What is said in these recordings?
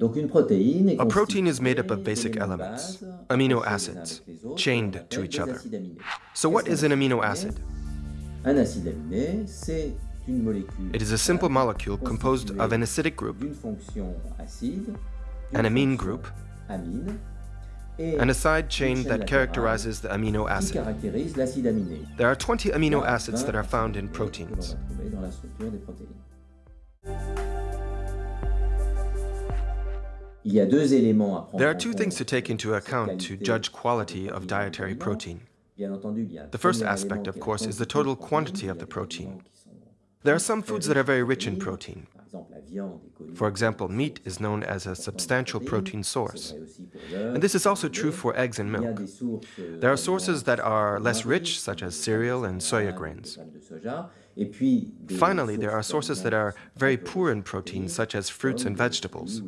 A protein is made up of basic elements, amino acids, chained to each other. So what is an amino acid? It is a simple molecule composed of an acidic group, an amine group, and a side chain that characterizes the amino acid. There are 20 amino acids that are found in proteins. There are two things to take into account to judge quality of dietary protein. The first aspect, of course, is the total quantity of the protein. There are some foods that are very rich in protein. For example, meat is known as a substantial protein source. And this is also true for eggs and milk. There are sources that are less rich, such as cereal and soya grains. Finally, there are sources that are very poor in protein, such as fruits and vegetables.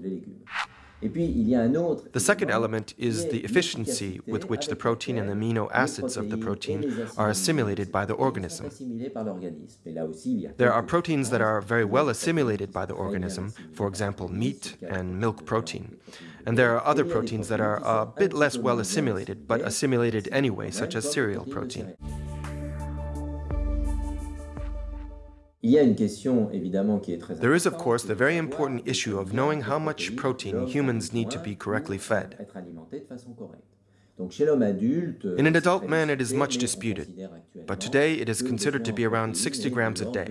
The second element is the efficiency with which the protein and amino acids of the protein are assimilated by the organism. There are proteins that are very well assimilated by the organism, for example, meat and milk protein. And there are other proteins that are a bit less well assimilated, but assimilated anyway, such as cereal protein. There is, of course, the very important issue of knowing how much protein humans need to be correctly fed. In an adult man, it is much disputed, but today it is considered to be around 60 grams a day.